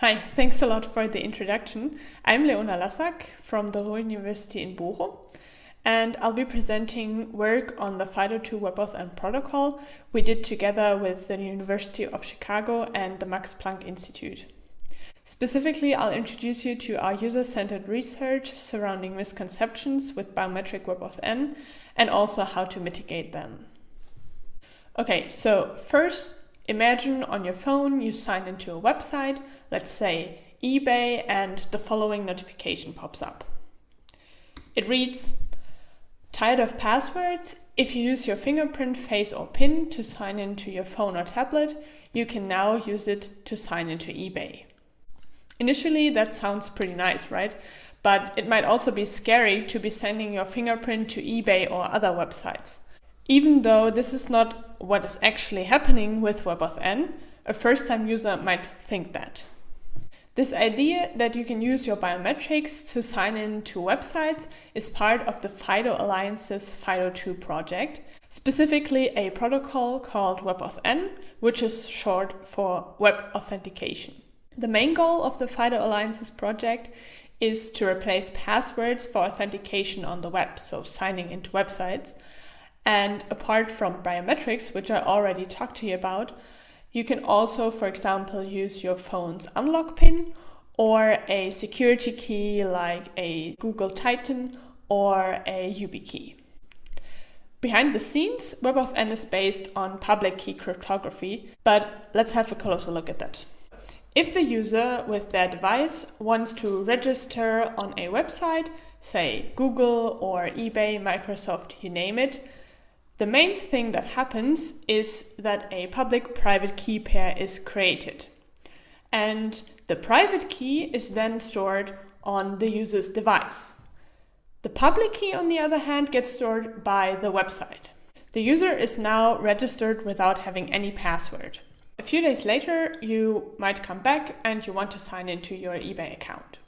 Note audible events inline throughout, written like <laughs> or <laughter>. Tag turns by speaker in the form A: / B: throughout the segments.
A: Hi, thanks a lot for the introduction. I'm Leona Lassak from the Ruhr University in Bochum, and I'll be presenting work on the FIDO2 WebAuthn protocol we did together with the University of Chicago and the Max Planck Institute. Specifically, I'll introduce you to our user-centered research surrounding misconceptions with biometric WebAuthn and also how to mitigate them. Okay, so first, imagine on your phone you sign into a website, let's say eBay, and the following notification pops up. It reads, Tired of passwords? If you use your fingerprint, face or PIN to sign into your phone or tablet, you can now use it to sign into eBay. Initially, that sounds pretty nice, right? But it might also be scary to be sending your fingerprint to eBay or other websites. Even though this is not what is actually happening with WebAuthn, a first-time user might think that. This idea that you can use your biometrics to sign in to websites is part of the FIDO Alliance's FIDO2 project, specifically a protocol called WebAuthn, which is short for Web Authentication. The main goal of the FIDO Alliances project is to replace passwords for authentication on the web, so signing into websites. And apart from biometrics, which I already talked to you about, you can also, for example, use your phone's unlock pin or a security key like a Google Titan or a YubiKey. Behind the scenes, WebAuthn is based on public key cryptography, but let's have a closer look at that. If the user with their device wants to register on a website, say Google or eBay, Microsoft, you name it, the main thing that happens is that a public-private key pair is created. And the private key is then stored on the user's device. The public key, on the other hand, gets stored by the website. The user is now registered without having any password. A few days later, you might come back and you want to sign into your eBay account.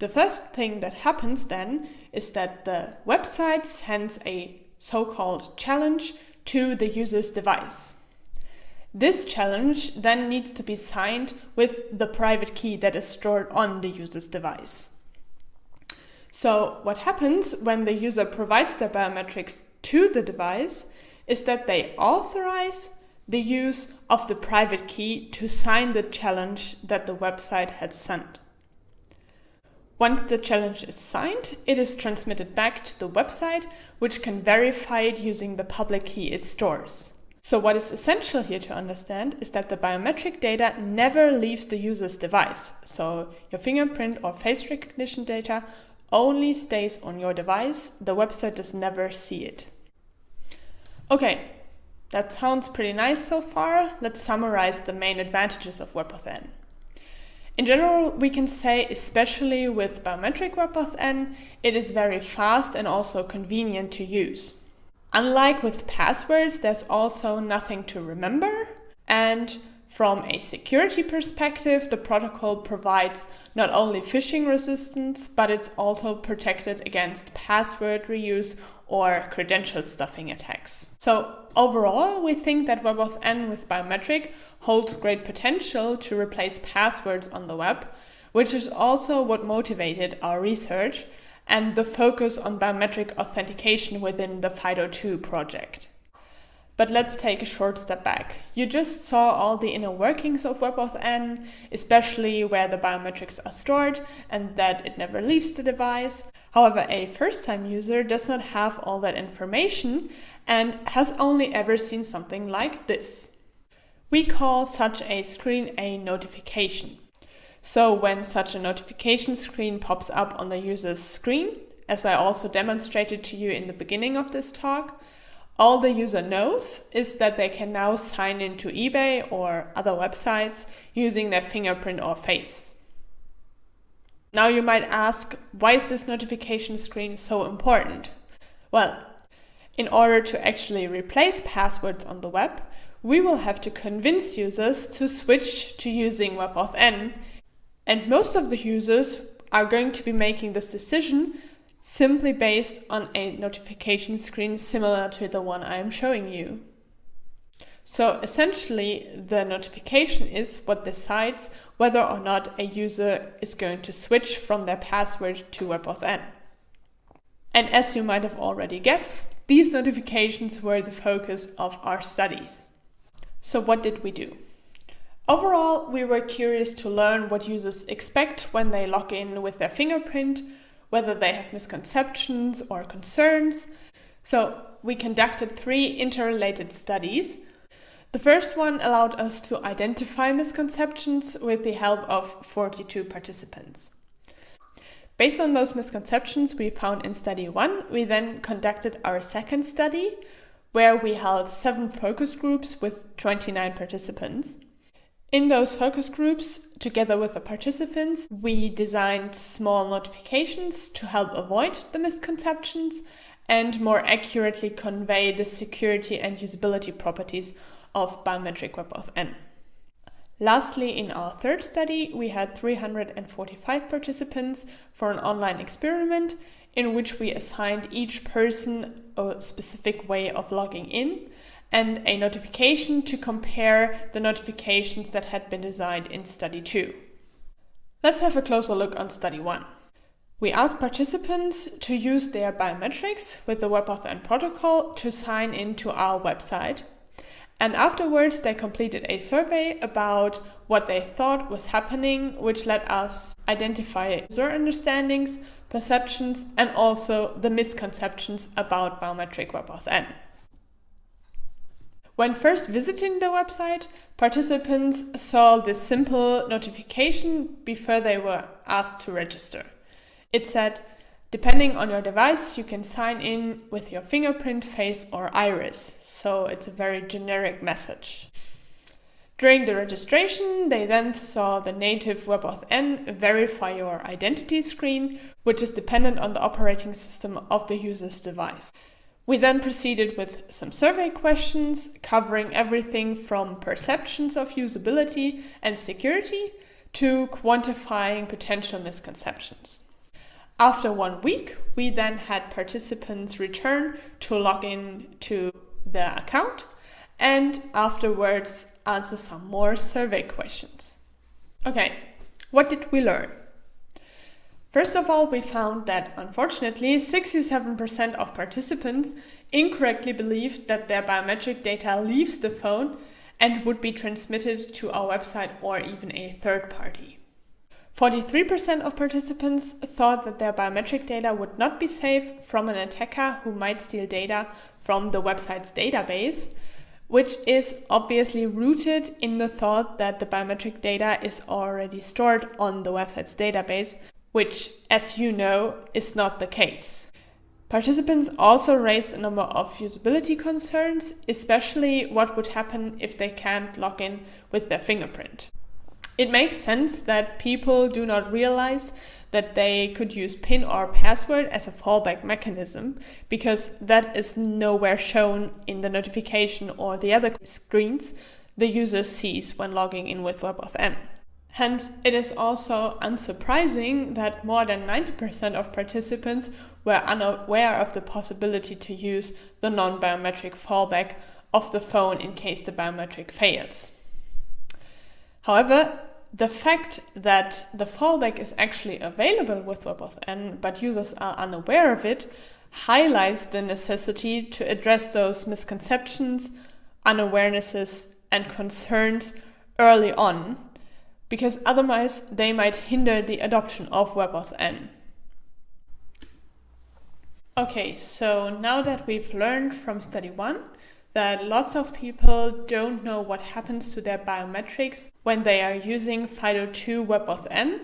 A: The first thing that happens then is that the website sends a so-called challenge to the user's device. This challenge then needs to be signed with the private key that is stored on the user's device. So what happens when the user provides their biometrics to the device is that they authorize the use of the private key to sign the challenge that the website had sent. Once the challenge is signed, it is transmitted back to the website, which can verify it using the public key it stores. So what is essential here to understand is that the biometric data never leaves the user's device. So your fingerprint or face recognition data only stays on your device. The website does never see it. Okay, that sounds pretty nice so far. Let's summarize the main advantages of WebAuthn. In general, we can say, especially with biometric WebAuthn, it is very fast and also convenient to use. Unlike with passwords, there's also nothing to remember. And from a security perspective, the protocol provides not only phishing resistance, but it's also protected against password reuse or credential stuffing attacks. So overall, we think that WebAuthn with biometric holds great potential to replace passwords on the web, which is also what motivated our research and the focus on biometric authentication within the FIDO2 project. But let's take a short step back. You just saw all the inner workings of WebAuthn, especially where the biometrics are stored and that it never leaves the device. However, a first-time user does not have all that information and has only ever seen something like this. We call such a screen a notification. So when such a notification screen pops up on the user's screen, as I also demonstrated to you in the beginning of this talk, all the user knows is that they can now sign into eBay or other websites using their fingerprint or face. Now you might ask, why is this notification screen so important? Well, in order to actually replace passwords on the web, we will have to convince users to switch to using WebAuthn, and most of the users are going to be making this decision simply based on a notification screen similar to the one I am showing you. So essentially, the notification is what decides whether or not a user is going to switch from their password to WebAuthn. And as you might have already guessed, these notifications were the focus of our studies. So what did we do? Overall, we were curious to learn what users expect when they log in with their fingerprint, whether they have misconceptions or concerns. So we conducted three interrelated studies. The first one allowed us to identify misconceptions with the help of 42 participants. Based on those misconceptions we found in study one, we then conducted our second study where we held seven focus groups with 29 participants. In those focus groups, together with the participants, we designed small notifications to help avoid the misconceptions and more accurately convey the security and usability properties of biometric Web WebAuthn. Lastly, in our third study, we had 345 participants for an online experiment in which we assigned each person a specific way of logging in and a notification to compare the notifications that had been designed in study 2. Let's have a closer look on study 1. We asked participants to use their biometrics with the WebAuthn protocol to sign into our website and afterwards, they completed a survey about what they thought was happening, which let us identify user understandings, perceptions, and also the misconceptions about biometric WebAuthn. When first visiting the website, participants saw this simple notification before they were asked to register. It said, Depending on your device, you can sign in with your fingerprint, face, or iris. So it's a very generic message. During the registration, they then saw the native WebAuthn verify your identity screen, which is dependent on the operating system of the user's device. We then proceeded with some survey questions covering everything from perceptions of usability and security to quantifying potential misconceptions. After one week, we then had participants return to log in to the account and afterwards answer some more survey questions. Okay, what did we learn? First of all, we found that unfortunately 67% of participants incorrectly believed that their biometric data leaves the phone and would be transmitted to our website or even a third party. 43% of participants thought that their biometric data would not be safe from an attacker who might steal data from the website's database, which is obviously rooted in the thought that the biometric data is already stored on the website's database, which, as you know, is not the case. Participants also raised a number of usability concerns, especially what would happen if they can't log in with their fingerprint. It makes sense that people do not realize that they could use PIN or password as a fallback mechanism because that is nowhere shown in the notification or the other screens the user sees when logging in with WebAuthn. Hence, it is also unsurprising that more than 90% of participants were unaware of the possibility to use the non-biometric fallback of the phone in case the biometric fails. However, the fact that the fallback is actually available with WebAuthn, but users are unaware of it, highlights the necessity to address those misconceptions, unawarenesses, and concerns early on, because otherwise they might hinder the adoption of WebAuthn. Okay, so now that we've learned from study one, that lots of people don't know what happens to their biometrics when they are using FIDO2 WebAuthn,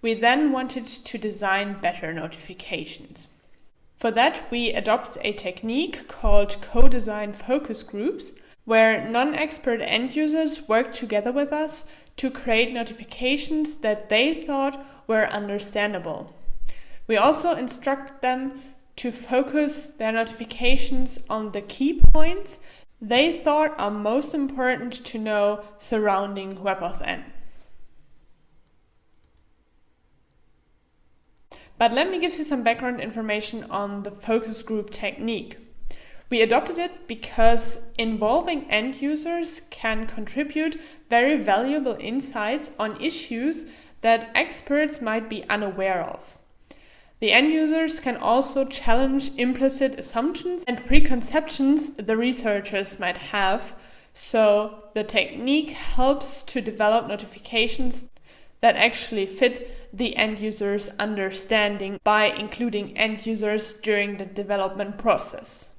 A: we then wanted to design better notifications. For that, we adopt a technique called co-design focus groups, where non-expert end users work together with us to create notifications that they thought were understandable. We also instruct them to focus their notifications on the key points they thought are most important to know surrounding WebAuthn. But let me give you some background information on the focus group technique. We adopted it because involving end users can contribute very valuable insights on issues that experts might be unaware of. The end users can also challenge implicit assumptions and preconceptions the researchers might have, so the technique helps to develop notifications that actually fit the end user's understanding by including end users during the development process.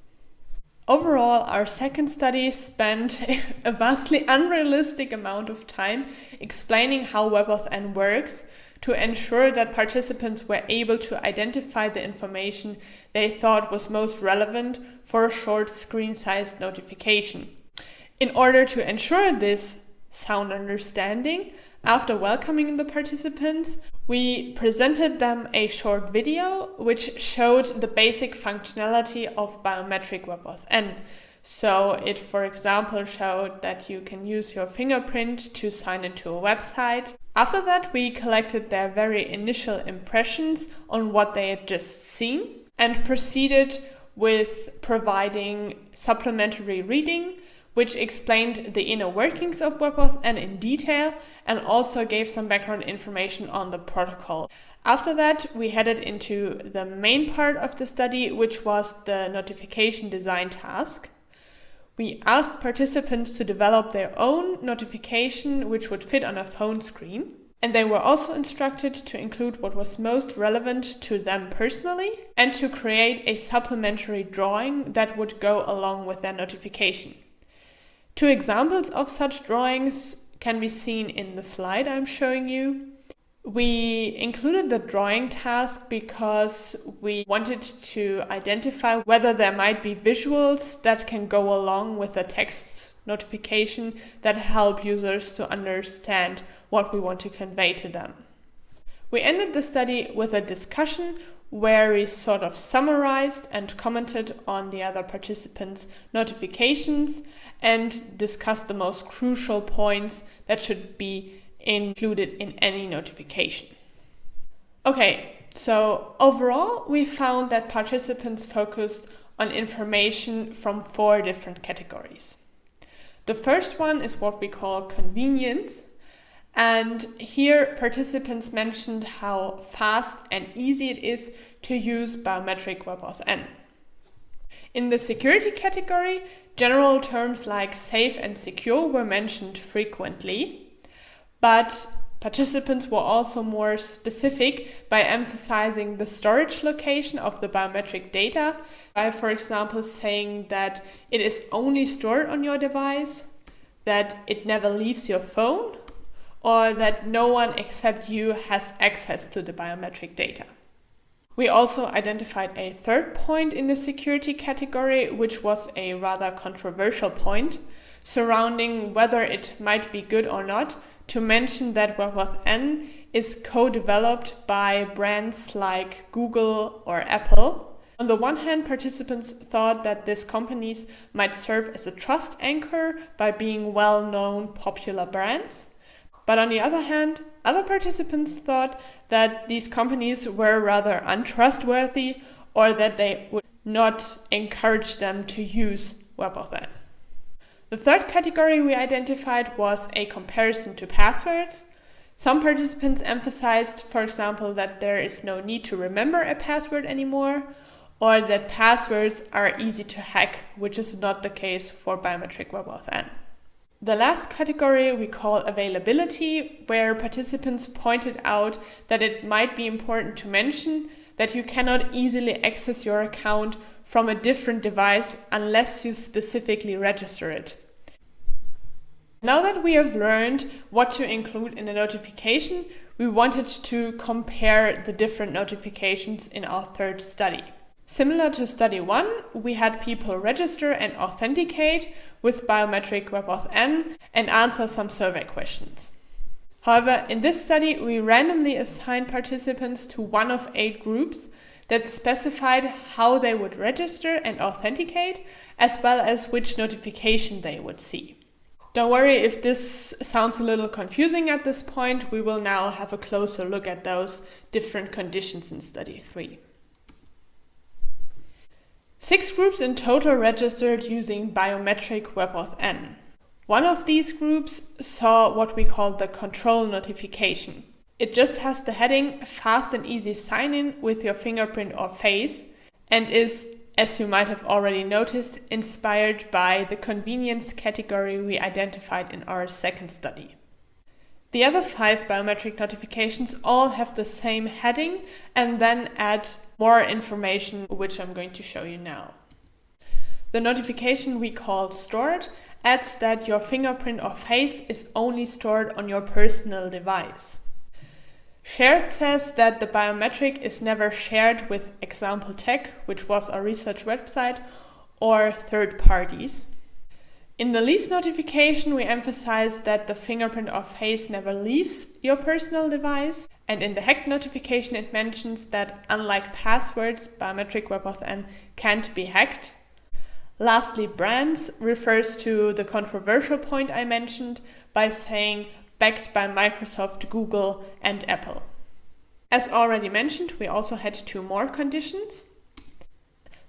A: Overall, our second study spent <laughs> a vastly unrealistic amount of time explaining how WebAuthn works to ensure that participants were able to identify the information they thought was most relevant for a short screen-sized notification. In order to ensure this sound understanding, after welcoming the participants, we presented them a short video which showed the basic functionality of biometric WebAuthn. So it, for example, showed that you can use your fingerprint to sign into a website. After that, we collected their very initial impressions on what they had just seen and proceeded with providing supplementary reading which explained the inner workings of WebAuthn in detail and also gave some background information on the protocol. After that, we headed into the main part of the study, which was the notification design task. We asked participants to develop their own notification, which would fit on a phone screen. And they were also instructed to include what was most relevant to them personally and to create a supplementary drawing that would go along with their notification. Two examples of such drawings can be seen in the slide I'm showing you. We included the drawing task because we wanted to identify whether there might be visuals that can go along with the text notification that help users to understand what we want to convey to them. We ended the study with a discussion where we sort of summarized and commented on the other participants' notifications and discuss the most crucial points that should be included in any notification. Okay, so overall, we found that participants focused on information from four different categories. The first one is what we call convenience, and here participants mentioned how fast and easy it is to use biometric WebAuthn. In the security category, general terms like safe and secure were mentioned frequently, but participants were also more specific by emphasizing the storage location of the biometric data by, for example, saying that it is only stored on your device, that it never leaves your phone, or that no one except you has access to the biometric data. We also identified a third point in the security category, which was a rather controversial point surrounding whether it might be good or not to mention that WebAuthn is co-developed by brands like Google or Apple. On the one hand, participants thought that these companies might serve as a trust anchor by being well-known popular brands. But on the other hand, other participants thought that these companies were rather untrustworthy or that they would not encourage them to use WebAuthn. The third category we identified was a comparison to passwords. Some participants emphasized, for example, that there is no need to remember a password anymore, or that passwords are easy to hack, which is not the case for biometric WebAuthn. The last category we call availability, where participants pointed out that it might be important to mention that you cannot easily access your account from a different device unless you specifically register it. Now that we have learned what to include in a notification, we wanted to compare the different notifications in our third study. Similar to study one, we had people register and authenticate with biometric WebAuthn and answer some survey questions. However, in this study, we randomly assigned participants to one of eight groups that specified how they would register and authenticate, as well as which notification they would see. Don't worry if this sounds a little confusing at this point, we will now have a closer look at those different conditions in study 3. Six groups in total registered using biometric WebAuthn. One of these groups saw what we call the control notification. It just has the heading fast and easy sign in with your fingerprint or face and is, as you might have already noticed, inspired by the convenience category we identified in our second study. The other five biometric notifications all have the same heading and then add more information, which I'm going to show you now. The notification we call stored adds that your fingerprint or face is only stored on your personal device. Shared says that the biometric is never shared with Example Tech, which was a research website, or third parties. In the leaves notification, we emphasize that the fingerprint or face never leaves your personal device. And in the hacked notification, it mentions that unlike passwords, biometric WebAuthn can't be hacked. Lastly, brands refers to the controversial point I mentioned by saying backed by Microsoft, Google, and Apple. As already mentioned, we also had two more conditions.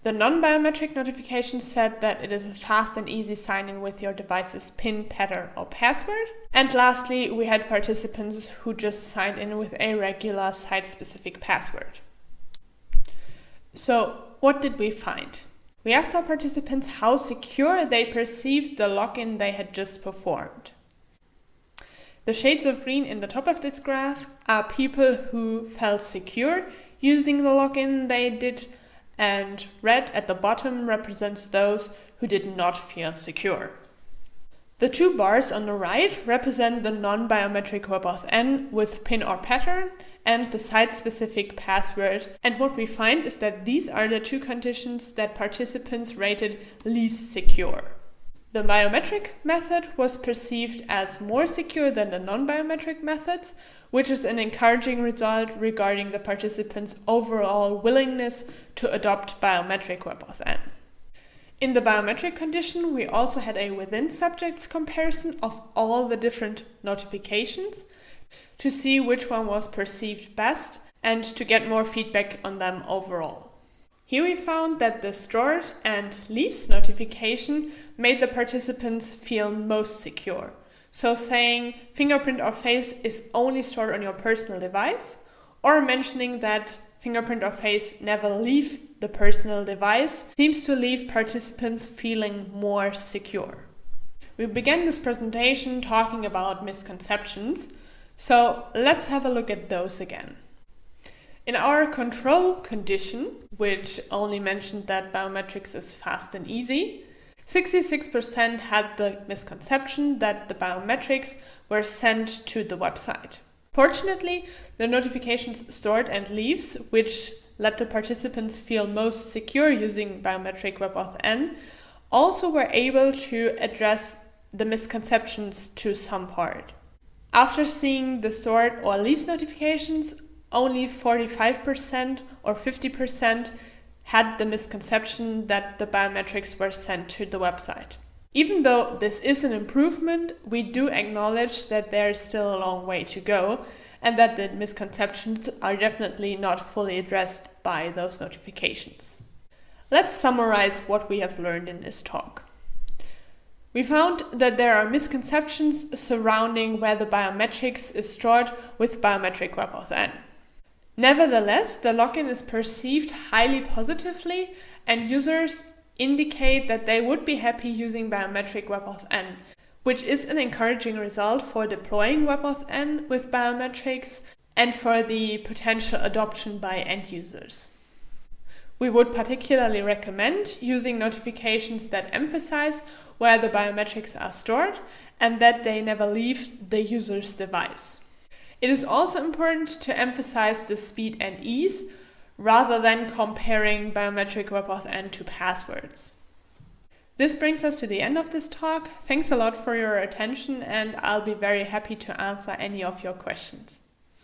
A: The non-biometric notification said that it is a fast and easy sign-in with your device's PIN, pattern, or password. And lastly, we had participants who just signed in with a regular site-specific password. So what did we find? We asked our participants how secure they perceived the login they had just performed. The shades of green in the top of this graph are people who felt secure using the login they did and red at the bottom represents those who did not feel secure. The two bars on the right represent the non-biometric WebAuthn with PIN or pattern and the site-specific password. And what we find is that these are the two conditions that participants rated least secure. The biometric method was perceived as more secure than the non-biometric methods, which is an encouraging result regarding the participants' overall willingness to adopt biometric WebAuthn. In the biometric condition, we also had a within subjects comparison of all the different notifications to see which one was perceived best and to get more feedback on them overall. Here we found that the stored and leaves notification made the participants feel most secure. So saying fingerprint or face is only stored on your personal device or mentioning that fingerprint or face never leave the personal device seems to leave participants feeling more secure. We began this presentation talking about misconceptions, so let's have a look at those again. In our control condition, which only mentioned that biometrics is fast and easy, 66% had the misconception that the biometrics were sent to the website. Fortunately, the notifications stored and leaves, which let the participants feel most secure using biometric WebAuthn, also were able to address the misconceptions to some part. After seeing the stored or leaves notifications, only 45% or 50% had the misconception that the biometrics were sent to the website. Even though this is an improvement, we do acknowledge that there is still a long way to go and that the misconceptions are definitely not fully addressed by those notifications. Let's summarize what we have learned in this talk. We found that there are misconceptions surrounding where the biometrics is stored with biometric WebAuthn. Nevertheless, the login is perceived highly positively and users indicate that they would be happy using biometric WebAuthn, which is an encouraging result for deploying WebAuthn with biometrics and for the potential adoption by end users. We would particularly recommend using notifications that emphasize where the biometrics are stored and that they never leave the user's device. It is also important to emphasize the speed and ease rather than comparing biometric WebAuthn to passwords. This brings us to the end of this talk. Thanks a lot for your attention and I'll be very happy to answer any of your questions.